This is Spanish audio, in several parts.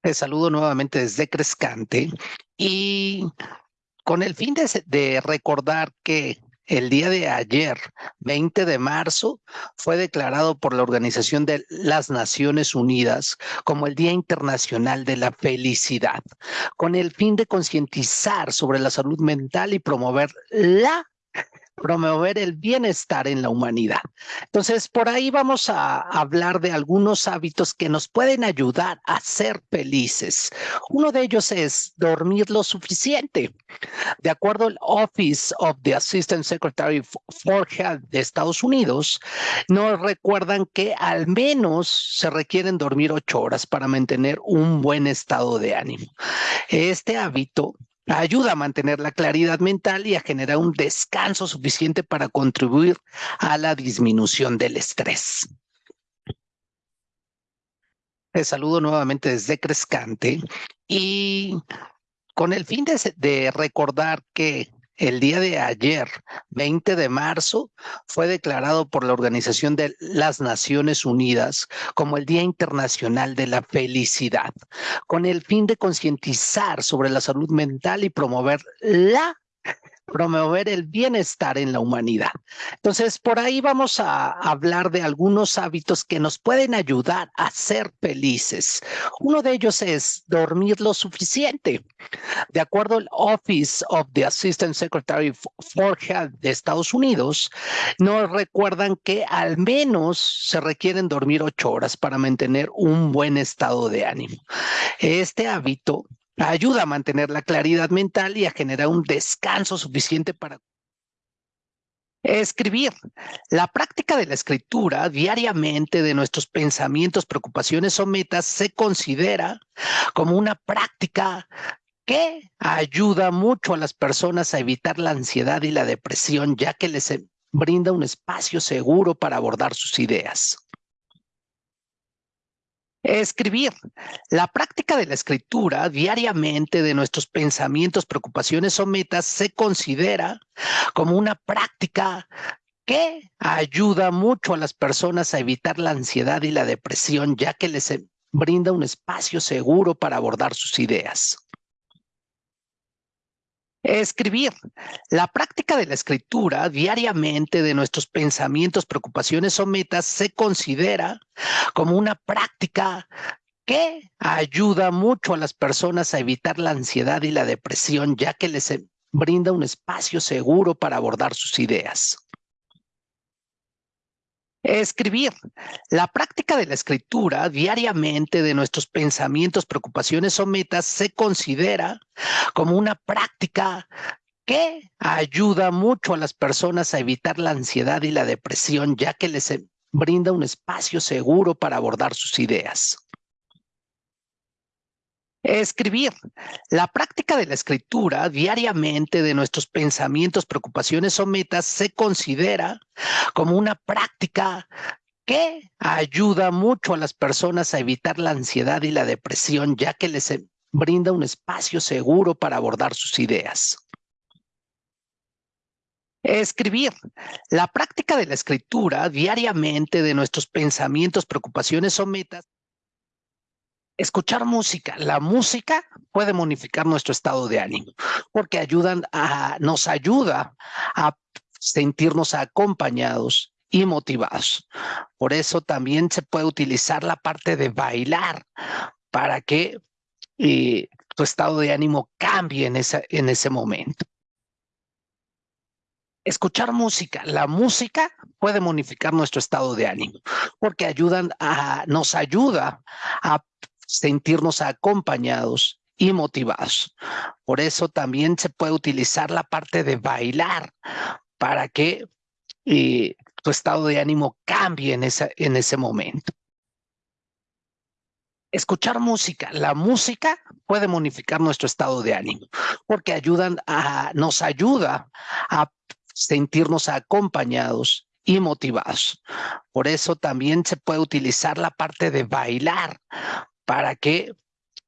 Te saludo nuevamente desde Crescante y con el fin de, de, recordar que el día de ayer, 20 de marzo, fue declarado por la Organización de las Naciones Unidas como el Día Internacional de la Felicidad, con el fin de concientizar sobre la salud mental y promover la promover el bienestar en la humanidad. Entonces, por ahí vamos a hablar de algunos hábitos que nos pueden ayudar a ser felices. Uno de ellos es dormir lo suficiente. De acuerdo al Office of the Assistant Secretary for Health de Estados Unidos, nos recuerdan que al menos se requieren dormir ocho horas para mantener un buen estado de ánimo. Este hábito ayuda a mantener la claridad mental y a generar un descanso suficiente para contribuir a la disminución del estrés. Te saludo nuevamente desde Crescante y con el fin de, de recordar que el día de ayer, 20 de marzo, fue declarado por la Organización de las Naciones Unidas como el Día Internacional de la Felicidad, con el fin de concientizar sobre la salud mental y promover la promover el bienestar en la humanidad. Entonces, por ahí vamos a hablar de algunos hábitos que nos pueden ayudar a ser felices. Uno de ellos es dormir lo suficiente. De acuerdo al Office of the Assistant Secretary for Health de Estados Unidos, nos recuerdan que al menos se requieren dormir ocho horas para mantener un buen estado de ánimo. Este hábito ayuda a mantener la claridad mental y a generar un descanso suficiente para Escribir. La práctica de la escritura diariamente de nuestros pensamientos, preocupaciones o metas se considera como una práctica que ayuda mucho a las personas a evitar la ansiedad y la depresión, ya que les brinda un espacio seguro para abordar sus ideas. Escribir. La práctica de la escritura diariamente de nuestros pensamientos, preocupaciones o metas se considera como una práctica que ayuda mucho a las personas a evitar la ansiedad y la depresión, ya que les brinda un espacio seguro para abordar sus ideas. Escribir. La práctica de la escritura diariamente de nuestros pensamientos, preocupaciones o metas se considera como una práctica que ayuda mucho a las personas a evitar la ansiedad y la depresión, ya que les brinda un espacio seguro para abordar sus ideas. Escribir. La práctica de la escritura diariamente de nuestros pensamientos, preocupaciones o metas se considera como una práctica que ayuda mucho a las personas a evitar la ansiedad y la depresión, ya que les brinda un espacio seguro para abordar sus ideas. Escribir. La práctica de la escritura diariamente de nuestros pensamientos, preocupaciones o metas se considera como una práctica que ayuda mucho a las personas a evitar la ansiedad y la depresión, ya que les brinda un espacio seguro para abordar sus ideas. Escribir. La práctica de la escritura diariamente de nuestros pensamientos, preocupaciones o metas escuchar música. La música puede modificar nuestro estado de ánimo porque ayudan a, nos ayuda a sentirnos acompañados y motivados. Por eso también se puede utilizar la parte de bailar para que eh, tu estado de ánimo cambie en, en ese momento. Escuchar música. La música puede modificar nuestro estado de ánimo porque ayudan a, nos ayuda a sentirnos acompañados y motivados. Por eso también se puede utilizar la parte de bailar para que eh, tu estado de ánimo cambie en, en ese momento. Escuchar música. La música puede modificar nuestro estado de ánimo porque ayudan a, nos ayuda a sentirnos acompañados y motivados. Por eso también se puede utilizar la parte de bailar para que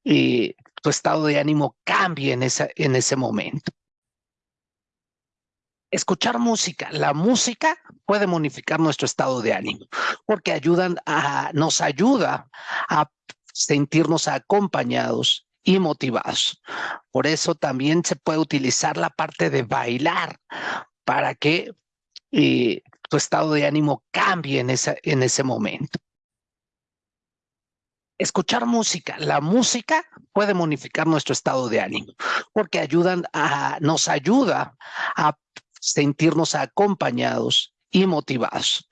eh, tu estado de ánimo cambie en, en ese momento. Escuchar música. La música puede modificar nuestro estado de ánimo porque ayudan a, nos ayuda a sentirnos acompañados y motivados. Por eso también se puede utilizar la parte de bailar para que eh, tu estado de ánimo cambie en, esa, en ese momento. Escuchar música. La música puede modificar nuestro estado de ánimo porque nos ayuda a sentirnos acompañados y motivados.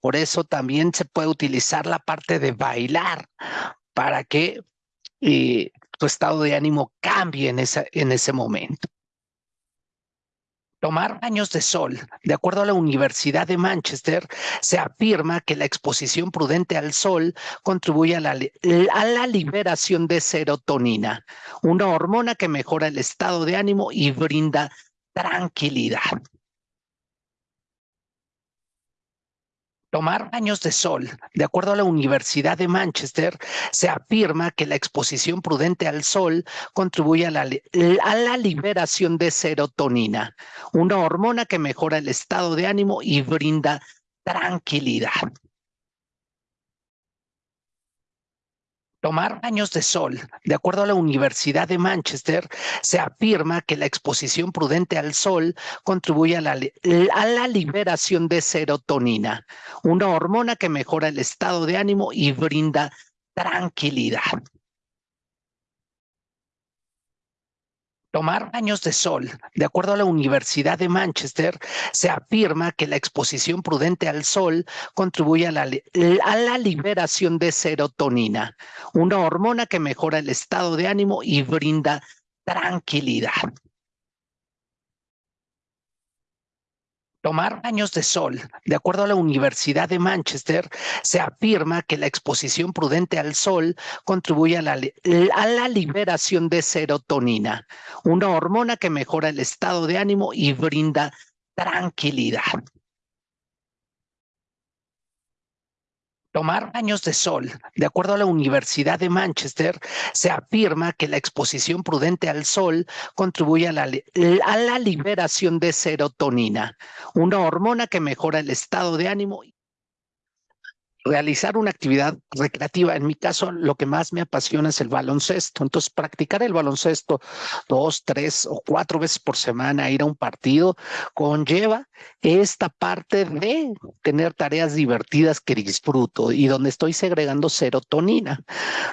Por eso también se puede utilizar la parte de bailar para que eh, tu estado de ánimo cambie en, en ese momento. Tomar baños de sol. De acuerdo a la Universidad de Manchester, se afirma que la exposición prudente al sol contribuye a la, a la, liberación de serotonina, una hormona que mejora el estado de ánimo y brinda tranquilidad. Tomar baños de sol. De acuerdo a la Universidad de Manchester, se afirma que la exposición prudente al sol contribuye a la, a la, liberación de serotonina, una hormona que mejora el estado de ánimo y brinda tranquilidad. Tomar baños de sol. De acuerdo a la Universidad de Manchester, se afirma que la exposición prudente al sol contribuye a la, a la, liberación de serotonina, una hormona que mejora el estado de ánimo y brinda tranquilidad. Tomar baños de sol. De acuerdo a la Universidad de Manchester, se afirma que la exposición prudente al sol contribuye a la, a la, liberación de serotonina, una hormona que mejora el estado de ánimo y brinda tranquilidad. Tomar baños de sol. De acuerdo a la Universidad de Manchester, se afirma que la exposición prudente al sol contribuye a la, a la, liberación de serotonina, una hormona que mejora el estado de ánimo y brinda tranquilidad. Tomar baños de sol. De acuerdo a la Universidad de Manchester, se afirma que la exposición prudente al sol contribuye a la, a la liberación de serotonina, una hormona que mejora el estado de ánimo realizar una actividad recreativa. En mi caso, lo que más me apasiona es el baloncesto. Entonces, practicar el baloncesto dos, tres o cuatro veces por semana, ir a un partido, conlleva esta parte de tener tareas divertidas que disfruto y donde estoy segregando serotonina.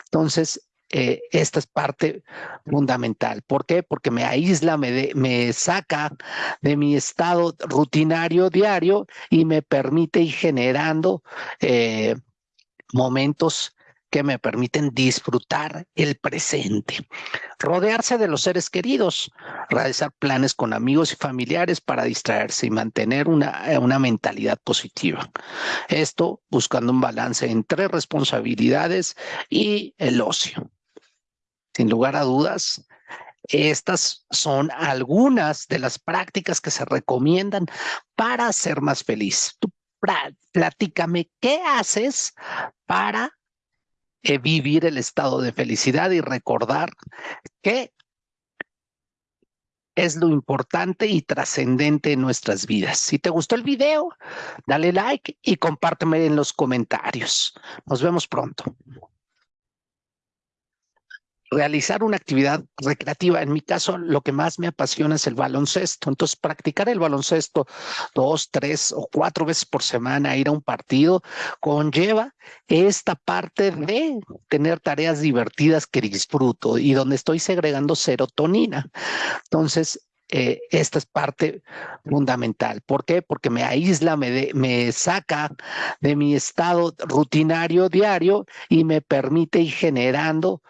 Entonces, eh, esta es parte fundamental. ¿Por qué? Porque me aísla, me, saca de mi estado rutinario diario y me permite ir generando eh, momentos que me permiten disfrutar el presente. Rodearse de los seres queridos, realizar planes con amigos y familiares para distraerse y mantener una, una mentalidad positiva. Esto buscando un balance entre responsabilidades y el ocio. Sin lugar a dudas, estas son algunas de las prácticas que se recomiendan para ser más feliz. Platícame qué haces para eh, vivir el estado de felicidad y recordar que es lo importante y trascendente en nuestras vidas. Si te gustó el video, dale like y compárteme en los comentarios. Nos vemos pronto realizar una actividad recreativa. En mi caso, lo que más me apasiona es el baloncesto. Entonces, practicar el baloncesto dos, tres o cuatro veces por semana, ir a un partido, conlleva esta parte de tener tareas divertidas que disfruto y donde estoy segregando serotonina. Entonces, eh, esta es parte fundamental. ¿Por qué? Porque me aísla, me, me saca de mi estado rutinario diario y me permite ir generando